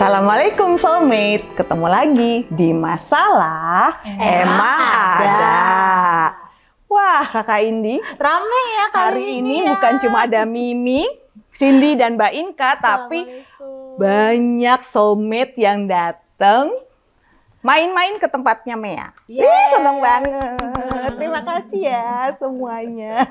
Assalamualaikum soulmate, ketemu lagi di masalah emang, ada. Wah kakak Indi, Rame ya kali hari ini ya. bukan cuma ada Mimi, Cindy dan Mbak Inka, tapi banyak soulmate yang datang main-main ke tempatnya Mea. Yeay. Ih, seneng banget. Terima kasih ya semuanya.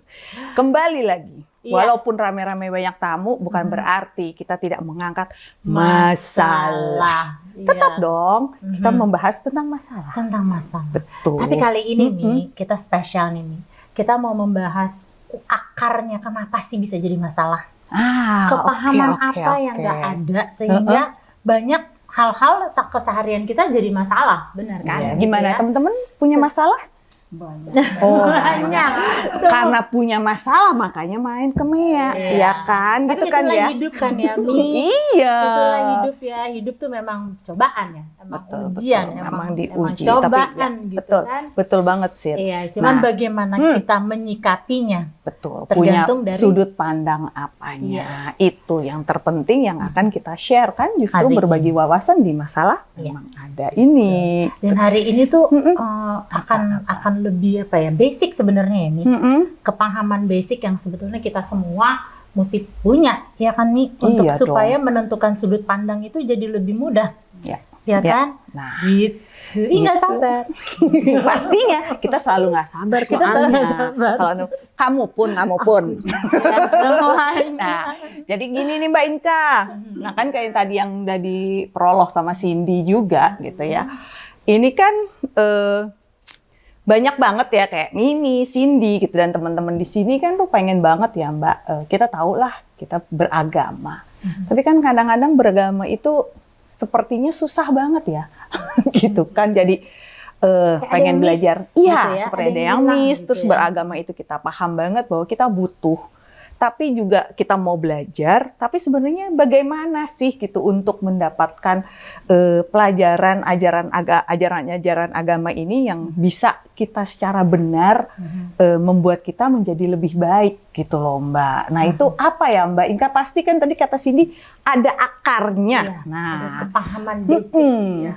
Kembali lagi. Iya. Walaupun rame-rame banyak tamu, bukan Mhm. berarti kita tidak mengangkat masalah. Tetap Iya. dong, kita Mhm. membahas tentang masalah. tentang masalah. Betul. Tapi kali ini Mm-mm. nih kita spesial nih. Kita mau membahas akarnya kenapa sih bisa jadi masalah. ah, Kepahaman oke, oke, apa yang oke. nggak ada sehingga banyak hal-hal keseharian kita jadi masalah, benar kan? Iya, Gitu Gimana ya? teman-teman punya masalah? Banyak. Oh, Banyak. Karena punya masalah makanya main ke Mea, Iya. ya kan? Gitu itu kan ya? hidup kan ya Mi. Iya. Itulah hidup ya. Hidup tuh memang cobaan ya. Emang Betul, ujian, betul. emang, Memang emang diuji, cobaan tapi ya, gitu betul. kan. Betul banget sih. Iya, cuman Nah. bagaimana Hmm. kita menyikapinya. Betul. Punya Tergantung dari- sudut pandang apanya. Itu yang terpenting yang akan kita share kan justru Hari berbagi wawasan di masalah Iya. memang ada ini. Dan hari ini tuh Mm-mm. eh, akan akan lebih apa ya? Basic sebenarnya ini. Mm-mm. Kepahaman basic yang sebetulnya kita semua mesti punya, ya kan nih, untuk Iya supaya menentukan sudut pandang itu jadi lebih mudah. Ya. Ya Ya. kan? Nah, Gitu. Ih, nggak Gitu. sabar. pastinya kita selalu nggak sabar Kita selalu nggak sabar. Kalau kamu pun, kamu pun. Nah, jadi gini nih Mbak Inka. Nah kan kayak tadi yang udah di prolog sama Cindy juga gitu ya. Ini kan eh, banyak banget ya kayak Mimi, Cindy gitu dan teman-teman di sini kan tuh pengen banget ya Mbak. eh, kita tahu lah kita beragama. Mhm. Tapi kan kadang-kadang beragama itu sepertinya susah banget ya. gitu kan jadi eh, Kayak ada pengen belajar. gitu Iya, ya, seperti ada yang yang miss gitu terus ya. beragama itu kita paham banget bahwa kita butuh tapi juga kita mau belajar, tapi sebenarnya bagaimana sih gitu untuk mendapatkan eh, pelajaran ajaran aga, ajaran-ajaran agama ini yang bisa kita secara benar Mhm. eh, membuat kita menjadi lebih baik gitu loh Mbak. Nah itu apa ya Mbak Inka? Pasti kan tadi kata Cindy ada akarnya. Iya, nah, Ada kepahaman ya.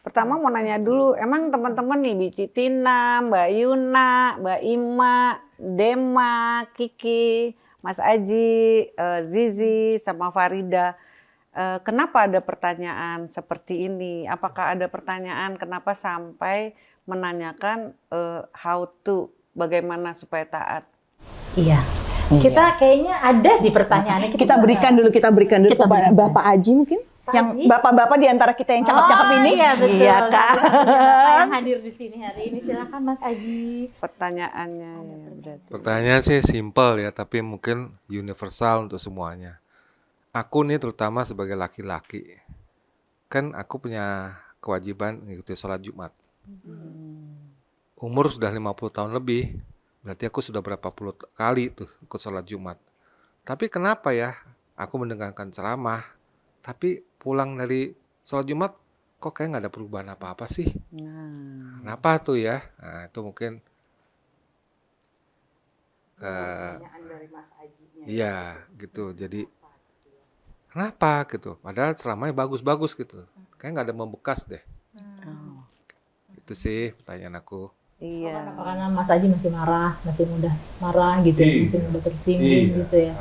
Pertama mau nanya dulu, emang teman-teman nih Bici Tina, Mbak Yuna, Mbak Ima, Dema, Kiki, Mas Aji, eh, Zizi, sama Farida, eh, kenapa ada pertanyaan seperti ini? Apakah ada pertanyaan kenapa sampai menanyakan eh, how to, bagaimana supaya taat? Iya. Kita kayaknya ada sih pertanyaannya. kita juga berikan dulu, kita berikan dulu Kita kepada berikan. Bapak Aji mungkin. Pak yang bapak-bapak di antara kita yang cakep-cakep Oh, ini. Iya betul. Iya kan? Bapak yang hadir di sini hari ini silakan Mas Aji. Pertanyaannya ya, berarti. Pertanyaan sih simple ya, tapi mungkin universal untuk semuanya. Aku nih terutama sebagai laki-laki, kan aku punya kewajiban mengikuti sholat Jumat. Umur sudah 50 tahun lebih, berarti aku sudah berapa puluh kali tuh ikut sholat Jumat. Tapi kenapa ya aku mendengarkan ceramah, tapi pulang dari sholat Jumat kok kayak nggak ada perubahan apa-apa sih? Nah, Kenapa tuh ya? Nah, itu mungkin ke Iya, gitu. Jadi kenapa gitu? Padahal selamanya bagus-bagus gitu. Kayak nggak ada membekas deh. oh, Itu sih pertanyaan aku. Iya. Apa karena Mas Aji masih marah, masih mudah marah gitu, ya, Iya. masih mudah tersinggung Iya. gitu ya.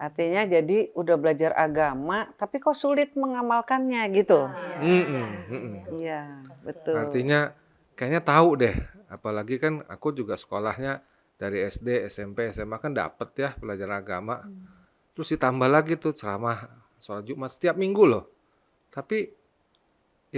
Artinya jadi udah belajar agama, tapi kok sulit mengamalkannya gitu. Mm-mm, mm-mm. Iya, betul. Artinya kayaknya tahu deh. Apalagi kan aku juga sekolahnya dari SD, SMP, SMA kan dapet ya belajar agama. Terus ditambah lagi tuh ceramah sholat Jumat setiap minggu loh. Tapi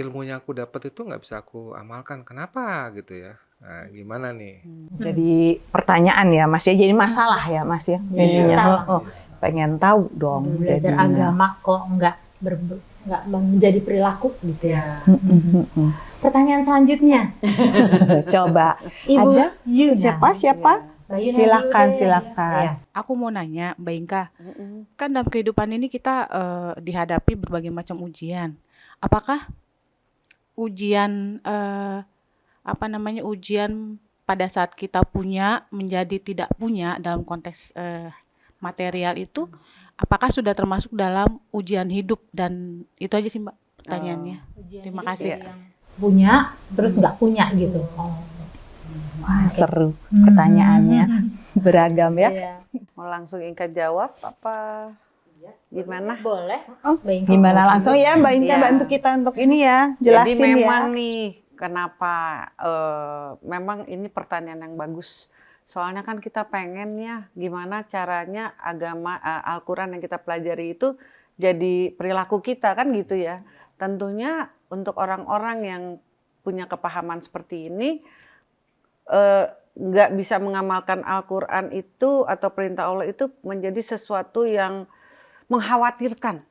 ilmunya aku dapat itu nggak bisa aku amalkan. Kenapa gitu ya? Nah, gimana nih? Jadi pertanyaan ya Mas ya, jadi masalah ya Mas ya. Iya. Ininya. Masalah. Oh, oh, pengen tahu dong. Belajar jadinya. agama kok nggak ber- nggak menjadi perilaku gitu ya. Pertanyaan selanjutnya, Coba Ibu Ada? Yuna. siapa siapa? Yuna Silakan, silakan. Iya. Aku mau nanya, Mbak Inka, Mm-mm. kan dalam kehidupan ini kita eh, dihadapi berbagai macam ujian. Apakah ujian eh, apa namanya ujian pada saat kita punya menjadi tidak punya dalam konteks eh, material itu apakah sudah termasuk dalam ujian hidup dan itu aja sih Mbak pertanyaannya. Ujian Terima kasih. yang punya terus nggak punya gitu. Oh. Wah, seru Hmm. pertanyaannya. Beragam ya. Iya. Mau langsung Inka jawab apa gimana? Boleh. Oh. Gimana langsung ya Mbak Inka Iya. bantu kita untuk ini ya, Jadi jelasin ya. memang nih kenapa eh, memang ini pertanyaan yang bagus. Soalnya kan kita pengen ya gimana caranya agama eh, Al-Qur'an yang kita pelajari itu jadi perilaku kita kan gitu ya. Tentunya untuk orang-orang yang punya kepahaman seperti ini eh, nggak bisa mengamalkan Al-Qur'an itu atau perintah Allah itu menjadi sesuatu yang mengkhawatirkan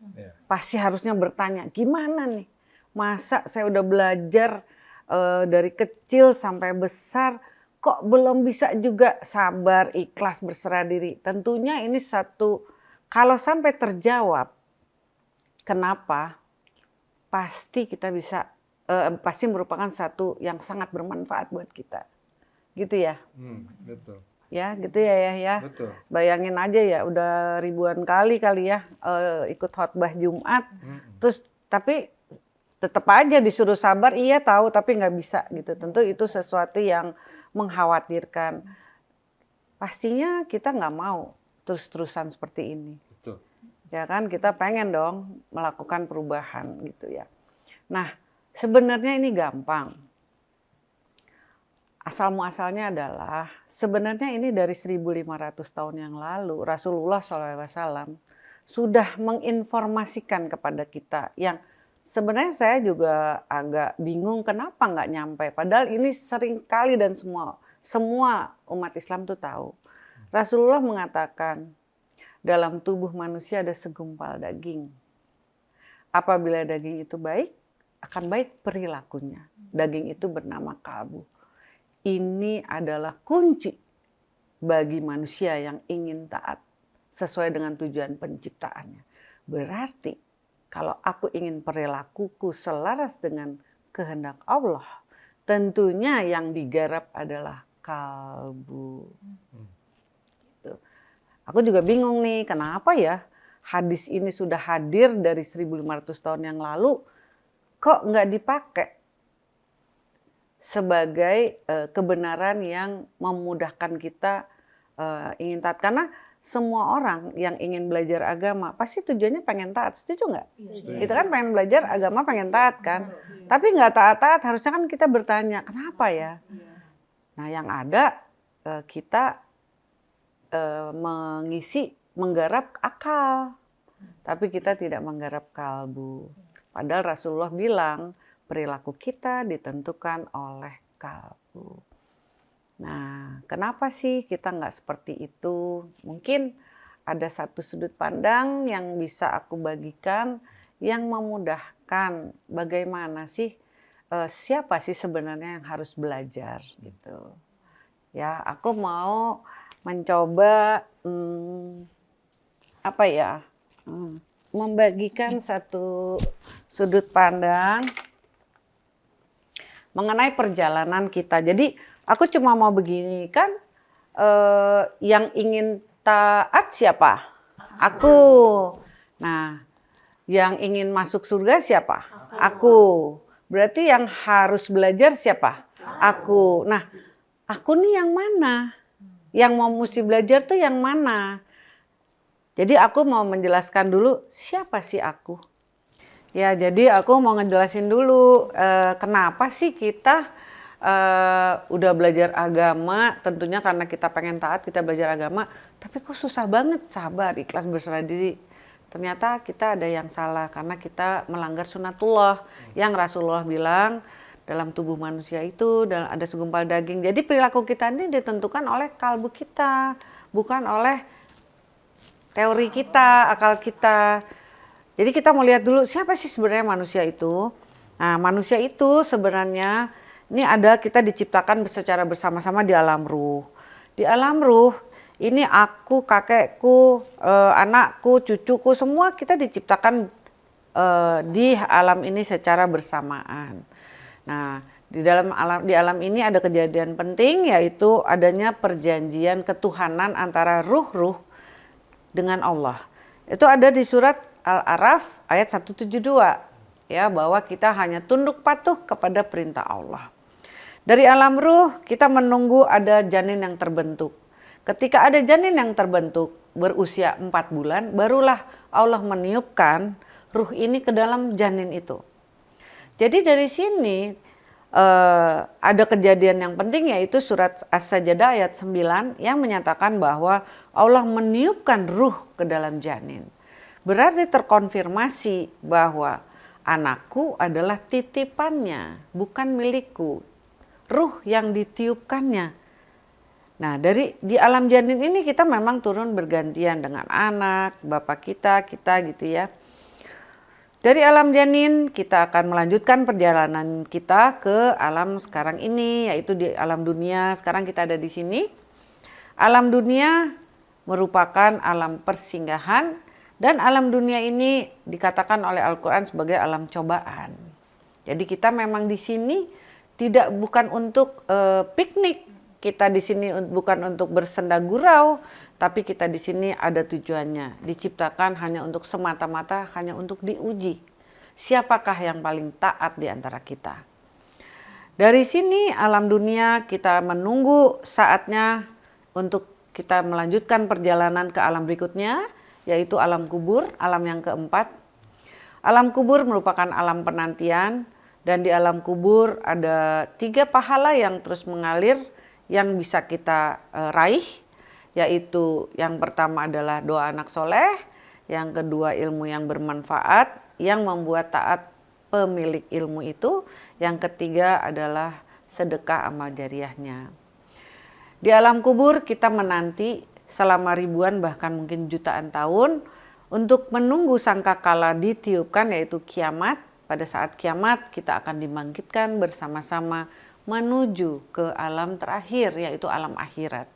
Iya. pasti harusnya bertanya gimana nih masa saya udah belajar eh, dari kecil sampai besar kok belum bisa juga sabar ikhlas berserah diri tentunya ini satu kalau sampai terjawab kenapa pasti kita bisa eh, pasti merupakan satu yang sangat bermanfaat buat kita gitu ya Hmm, betul. ya gitu ya ya ya Betul. bayangin aja ya udah ribuan kali kali ya eh, ikut khotbah Jumat Mm-mm. terus tapi tetap aja disuruh sabar iya tahu tapi nggak bisa gitu. Tentu itu sesuatu yang mengkhawatirkan. Pastinya kita nggak mau terus-terusan seperti ini. Betul. ya kan kita pengen dong melakukan perubahan gitu ya. Nah sebenarnya ini gampang. Asal muasalnya adalah sebenarnya ini dari 1500 tahun yang lalu Rasulullah SAW sudah menginformasikan kepada kita yang sebenarnya saya juga agak bingung kenapa nggak nyampe. Padahal ini sering kali dan semua semua umat Islam tuh tahu. Rasulullah mengatakan dalam tubuh manusia ada segumpal daging. Apabila daging itu baik akan baik perilakunya. Daging itu bernama kalbu. Ini adalah kunci bagi manusia yang ingin taat sesuai dengan tujuan penciptaannya. Berarti kalau aku ingin perilakuku selaras dengan kehendak Allah, tentunya yang digarap adalah kalbu. Gitu. Aku juga bingung nih, kenapa ya hadis ini sudah hadir dari 1500 tahun yang lalu, kok nggak dipakai sebagai eh, kebenaran yang memudahkan kita eh, ingin taat karena semua orang yang ingin belajar agama pasti tujuannya pengen taat setuju nggak? Kita kan pengen belajar agama pengen taat kan, tapi nggak taat-taat harusnya kan kita bertanya kenapa ya? Nah yang ada eh, kita eh, mengisi menggarap akal, tapi kita tidak menggarap kalbu. Padahal Rasulullah bilang perilaku kita ditentukan oleh kalbu. Nah, kenapa sih kita nggak seperti itu? Mungkin ada satu sudut pandang yang bisa aku bagikan yang memudahkan bagaimana sih eh, siapa sih sebenarnya yang harus belajar gitu. Ya, aku mau mencoba hmm, apa ya? hmm, membagikan satu sudut pandang mengenai perjalanan kita. Jadi aku cuma mau begini kan eh, yang ingin taat siapa? Aku. Nah, yang ingin masuk surga siapa? Aku. Berarti yang harus belajar siapa? Aku. Nah, aku nih yang mana? Yang mau mesti belajar tuh yang mana? Jadi aku mau menjelaskan dulu siapa sih aku. Ya, jadi aku mau ngejelasin dulu eh, kenapa sih kita eh, udah belajar agama, tentunya karena kita pengen taat, kita belajar agama, tapi kok susah banget sabar, ikhlas berserah diri. Ternyata kita ada yang salah karena kita melanggar sunatullah yang Rasulullah bilang dalam tubuh manusia itu ada segumpal daging. Jadi perilaku kita ini ditentukan oleh kalbu kita, bukan oleh teori kita, akal kita. Jadi kita mau lihat dulu siapa sih sebenarnya manusia itu. Nah, manusia itu sebenarnya ini ada kita diciptakan secara bersama-sama di alam ruh. Di alam ruh ini aku, kakekku, eh, anakku, cucuku semua kita diciptakan eh, di alam ini secara bersamaan. Nah, di dalam alam di alam ini ada kejadian penting yaitu adanya perjanjian ketuhanan antara ruh-ruh dengan Allah. Itu ada di surat Al-Araf ayat 172 ya bahwa kita hanya tunduk patuh kepada perintah Allah. Dari alam ruh kita menunggu ada janin yang terbentuk. Ketika ada janin yang terbentuk berusia empat bulan, barulah Allah meniupkan ruh ini ke dalam janin itu. Jadi dari sini uh, ada kejadian yang penting yaitu surat As-Sajdah ayat 9 yang menyatakan bahwa Allah meniupkan ruh ke dalam janin. Berarti terkonfirmasi bahwa anakku adalah titipannya, bukan milikku. Ruh yang ditiupkannya. Nah, dari di alam janin ini kita memang turun bergantian dengan anak, bapak kita, kita gitu ya. Dari alam janin kita akan melanjutkan perjalanan kita ke alam sekarang ini yaitu di alam dunia. Sekarang kita ada di sini. Alam dunia merupakan alam persinggahan dan alam dunia ini dikatakan oleh Al-Qur'an sebagai alam cobaan. Jadi kita memang di sini tidak bukan untuk uh, piknik. Kita di sini bukan untuk bersenda gurau, tapi kita di sini ada tujuannya, diciptakan hanya untuk semata-mata hanya untuk diuji. Siapakah yang paling taat di antara kita? Dari sini alam dunia kita menunggu saatnya untuk kita melanjutkan perjalanan ke alam berikutnya, yaitu alam kubur, alam yang keempat. Alam kubur merupakan alam penantian dan di alam kubur ada tiga pahala yang terus mengalir yang bisa kita uh, raih yaitu yang pertama adalah doa anak soleh, yang kedua ilmu yang bermanfaat, yang membuat taat pemilik ilmu itu, yang ketiga adalah sedekah amal jariahnya. Di alam kubur kita menanti selama ribuan bahkan mungkin jutaan tahun untuk menunggu sangka kala ditiupkan yaitu kiamat. Pada saat kiamat kita akan dibangkitkan bersama-sama menuju ke alam terakhir yaitu alam akhirat.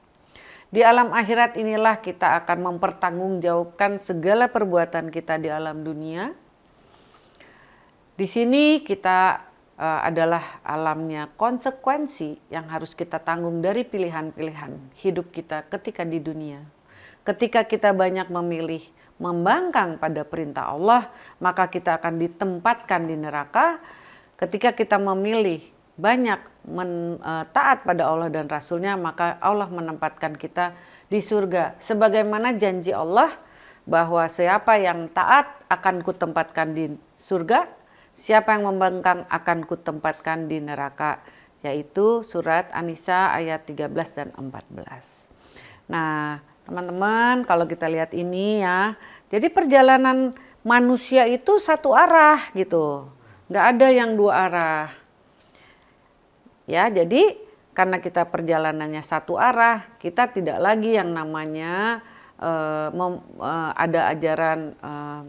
Di alam akhirat inilah kita akan mempertanggungjawabkan segala perbuatan kita di alam dunia. Di sini kita uh, adalah alamnya konsekuensi yang harus kita tanggung dari pilihan-pilihan hidup kita ketika di dunia. Ketika kita banyak memilih membangkang pada perintah Allah, maka kita akan ditempatkan di neraka. Ketika kita memilih banyak men, uh, taat pada Allah dan Rasulnya maka Allah menempatkan kita di surga sebagaimana janji Allah bahwa siapa yang taat akan kutempatkan di surga siapa yang membangkang akan kutempatkan di neraka yaitu surat An-Nisa ayat 13 dan 14 nah teman-teman kalau kita lihat ini ya jadi perjalanan manusia itu satu arah gitu nggak ada yang dua arah Ya, jadi karena kita perjalanannya satu arah, kita tidak lagi yang namanya uh, uh, ada ajaran uh,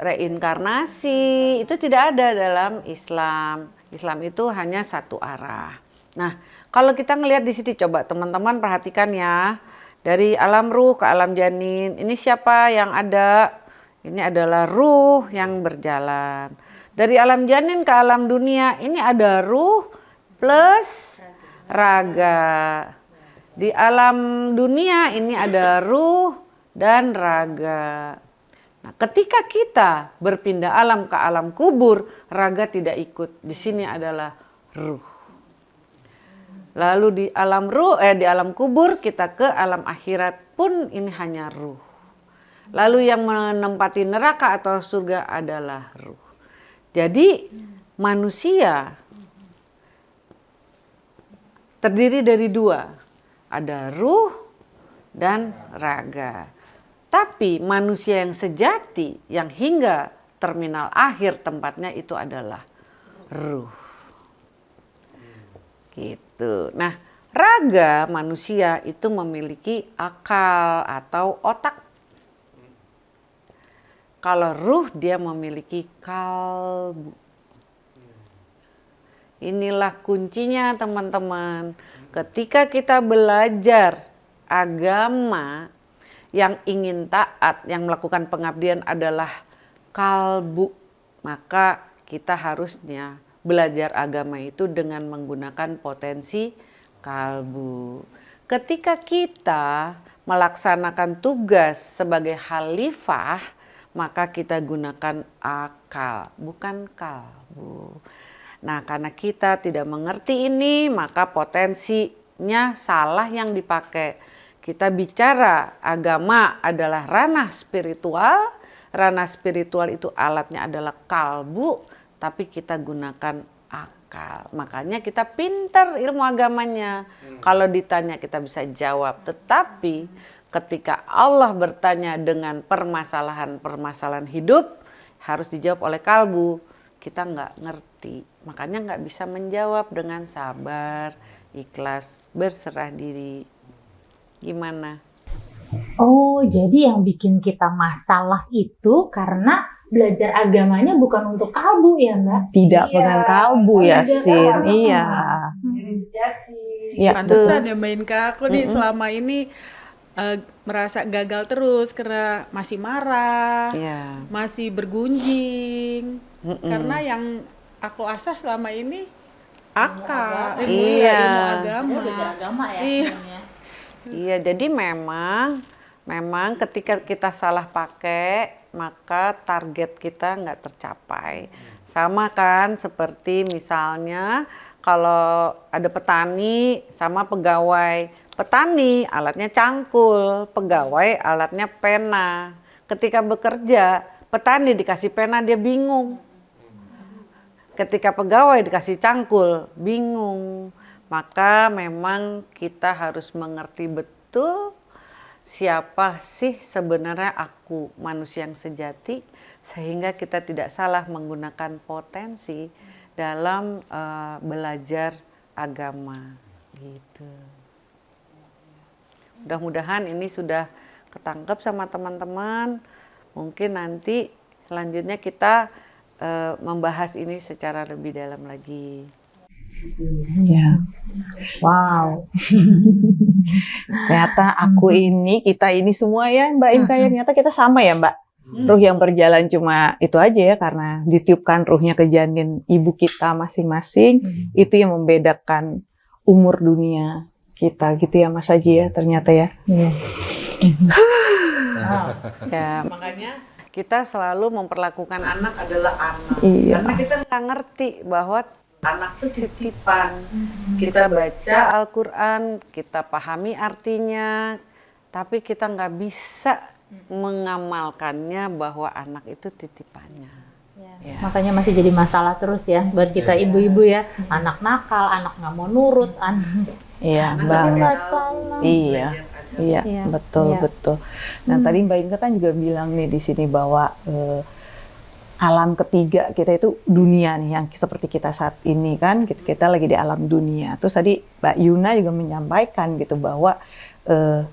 reinkarnasi itu tidak ada dalam Islam. Islam itu hanya satu arah. Nah, kalau kita ngelihat di sini coba teman-teman perhatikan ya. Dari alam ruh ke alam janin, ini siapa yang ada? Ini adalah ruh yang berjalan. Dari alam janin ke alam dunia ini ada ruh plus raga. Di alam dunia ini ada ruh dan raga. Nah, ketika kita berpindah alam ke alam kubur, raga tidak ikut. Di sini adalah ruh. Lalu di alam ruh eh di alam kubur kita ke alam akhirat pun ini hanya ruh. Lalu yang menempati neraka atau surga adalah ruh. Jadi manusia terdiri dari dua. Ada ruh dan raga. Tapi manusia yang sejati yang hingga terminal akhir tempatnya itu adalah ruh. Gitu. Nah, raga manusia itu memiliki akal atau otak kalau ruh dia memiliki kalbu. Inilah kuncinya teman-teman. Ketika kita belajar agama yang ingin taat, yang melakukan pengabdian adalah kalbu, maka kita harusnya belajar agama itu dengan menggunakan potensi kalbu. Ketika kita melaksanakan tugas sebagai khalifah, maka kita gunakan akal, bukan kalbu. Nah, karena kita tidak mengerti ini, maka potensinya salah yang dipakai. Kita bicara agama adalah ranah spiritual, ranah spiritual itu alatnya adalah kalbu, tapi kita gunakan akal. Makanya kita pinter ilmu agamanya. Kalau ditanya kita bisa jawab, tetapi ketika Allah bertanya dengan permasalahan-permasalahan hidup harus dijawab oleh kalbu. Kita nggak ngerti, makanya nggak bisa menjawab dengan sabar, ikhlas, berserah diri. Gimana? Oh, jadi yang bikin kita masalah itu karena belajar agamanya bukan untuk kalbu ya, Mbak? Tidak Iya. dengan kalbu Oh, ya, Sin. Iya. Iya, Pantesan ya Mbak Inka, aku nih Mm-mm. selama ini eh, merasa gagal terus karena masih marah, Iya. masih bergunjing. Mm-mm. Karena yang aku asah selama ini akal, agama. ilmu, Iya. ya, ilmu agama. belajar agama ya Iya. Iya, jadi memang memang ketika kita salah pakai maka target kita nggak tercapai. Sama kan seperti misalnya kalau ada petani sama pegawai. Petani alatnya cangkul, pegawai alatnya pena. Ketika bekerja, petani dikasih pena dia bingung. Ketika pegawai dikasih cangkul, bingung. Maka memang kita harus mengerti betul siapa sih sebenarnya aku manusia yang sejati sehingga kita tidak salah menggunakan potensi dalam eh, belajar agama gitu. Mudah-mudahan ini sudah ketangkep sama teman-teman. Mungkin nanti selanjutnya kita eh, membahas ini secara lebih dalam lagi. Iya. Wow. Ternyata aku ini, kita ini semua ya Mbak Inka ya, ternyata kita sama ya Mbak. Ruh yang berjalan cuma itu aja ya karena ditiupkan ruhnya ke janin ibu kita masing-masing, itu yang membedakan umur dunia kita gitu ya Mas Haji ya ternyata ya. Iya. Ya, Makanya kita selalu memperlakukan anak adalah anak. Iya. Karena kita nggak ngerti bahwa anak itu titipan. Kita baca Al-Quran, kita pahami artinya, tapi kita nggak bisa mengamalkannya bahwa anak itu titipannya. Ya. Makanya masih jadi masalah terus ya buat kita ibu-ibu ya. Anak nakal, anak nggak mau nurut, anak Iya banget. Iya. Iya, Iya, betul iya. betul. Nah Hmm. tadi Mbak Inka kan juga bilang nih di sini bahwa eh, alam ketiga kita itu dunia nih yang seperti kita saat ini kan kita, kita lagi di alam dunia. Terus tadi Mbak Yuna juga menyampaikan gitu bahwa eh,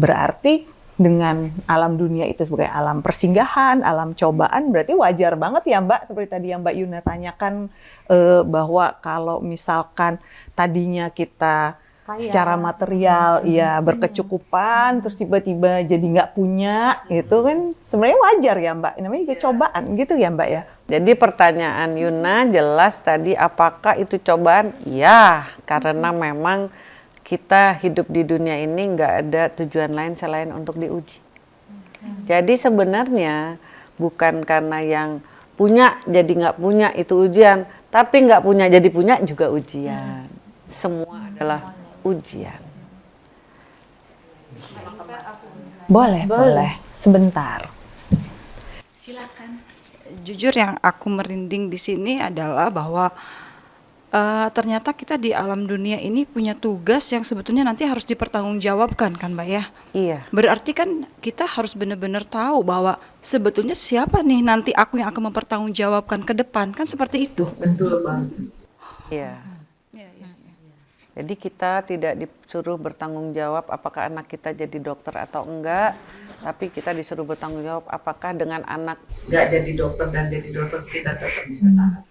berarti dengan alam dunia itu sebagai alam persinggahan, alam cobaan, berarti wajar banget ya Mbak seperti tadi yang Mbak Yuna tanyakan eh, bahwa kalau misalkan tadinya kita Kaya. secara material ya berkecukupan terus tiba-tiba jadi nggak punya itu kan sebenarnya wajar ya mbak. Namanya juga cobaan gitu ya mbak ya? Jadi pertanyaan Yuna jelas tadi apakah itu cobaan? Ya, karena memang kita hidup di dunia ini nggak ada tujuan lain selain untuk diuji. Jadi sebenarnya bukan karena yang punya jadi nggak punya itu ujian, tapi nggak punya jadi punya juga ujian. Semua adalah ujian. boleh boleh sebentar jujur yang aku merinding di sini adalah bahwa eh, ternyata kita di alam dunia ini punya tugas yang sebetulnya nanti harus dipertanggungjawabkan kan mbak ya Iya. berarti kan kita harus benar-benar tahu bahwa sebetulnya siapa nih nanti aku yang akan mempertanggungjawabkan ke depan kan seperti itu Betul banget. Iya. Jadi kita tidak disuruh bertanggung jawab apakah anak kita jadi dokter atau enggak, tapi kita disuruh bertanggung jawab apakah dengan anak enggak jadi dokter dan jadi dokter kita tetap bisa tahan.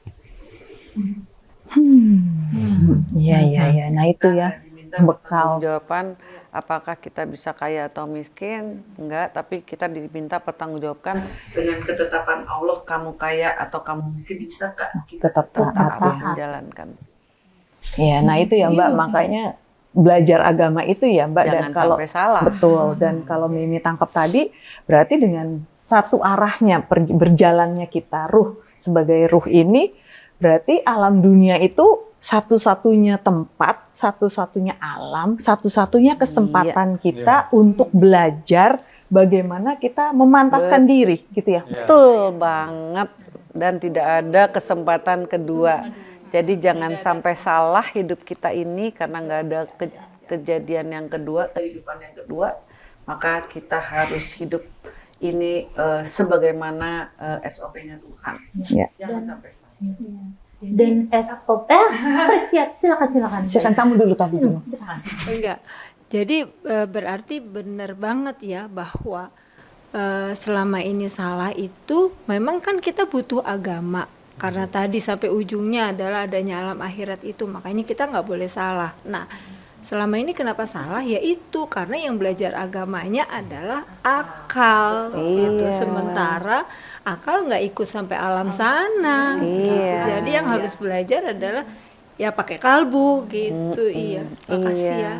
iya iya iya nah itu ya bekal Jawaban apakah kita bisa kaya atau miskin? Enggak, tapi kita diminta pertanggungjawabkan dengan ketetapan Allah kamu kaya atau kamu miskin bisa kak tetap taat tetap ya menjalankan. Iya, nah itu ya Mbak, makanya belajar agama itu ya Mbak. Dan Jangan kalau sampai salah. betul. Dan kalau Mimi tangkap tadi berarti dengan satu arahnya per- berjalannya kita ruh sebagai ruh ini berarti alam dunia itu satu-satunya tempat, satu-satunya alam, satu-satunya kesempatan kita untuk belajar bagaimana kita memantapkan diri gitu ya. Betul banget. Dan tidak ada kesempatan kedua. Jadi jangan sampai salah hidup kita ini karena nggak ada ke- kejadian yang kedua, kehidupan yang kedua, maka kita harus hidup ini eh, sebagaimana eh, SOP-nya Tuhan. Ya. Jangan sampai salah. Dan SOP, ya silakan silakan. Silakan kamu dulu tadi dulu. Silakan. Enggak. Jadi eh, berarti benar banget ya bahwa selama ini salah itu memang kan kita butuh agama karena tadi sampai ujungnya adalah adanya alam akhirat itu makanya kita nggak boleh salah. Nah selama ini kenapa salah ya itu karena yang belajar agamanya adalah akal gitu Iya. sementara akal nggak ikut sampai alam sana gitu. Iya. jadi yang harus belajar adalah ya pakai kalbu gitu iya makasih Iya. ya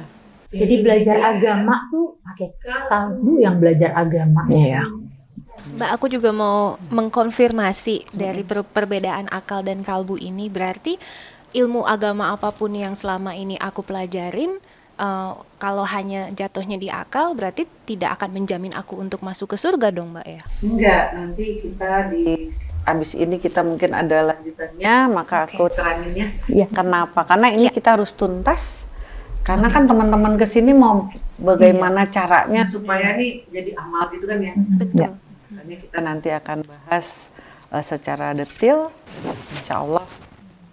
Jadi belajar agama tuh pakai kalbu yang belajar agama. Iya. Mbak, aku juga mau mengkonfirmasi dari per- perbedaan akal dan kalbu ini. Berarti ilmu agama apa pun yang selama ini aku pelajarin, eh, kalau hanya jatuhnya di akal, berarti tidak akan menjamin aku untuk masuk ke surga dong, Mbak ya? Enggak, nanti kita di abis ini kita mungkin ada lanjutannya, maka Oke. aku teranginnya Iya. kenapa? Karena ini Iya. kita harus tuntas. Karena kan teman-teman ke sini mau bagaimana caranya supaya nih jadi amal gitu kan ya. Betul. Makanya kita nanti akan bahas eh, secara detail, insya Allah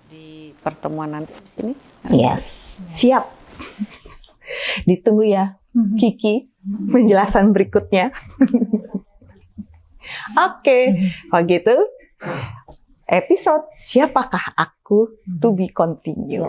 di pertemuan nanti abis ini. Yes, siap. Ditunggu ya, Kiki, penjelasan berikutnya. Oke, kalau gitu, episode Siapakah Aku to be continue.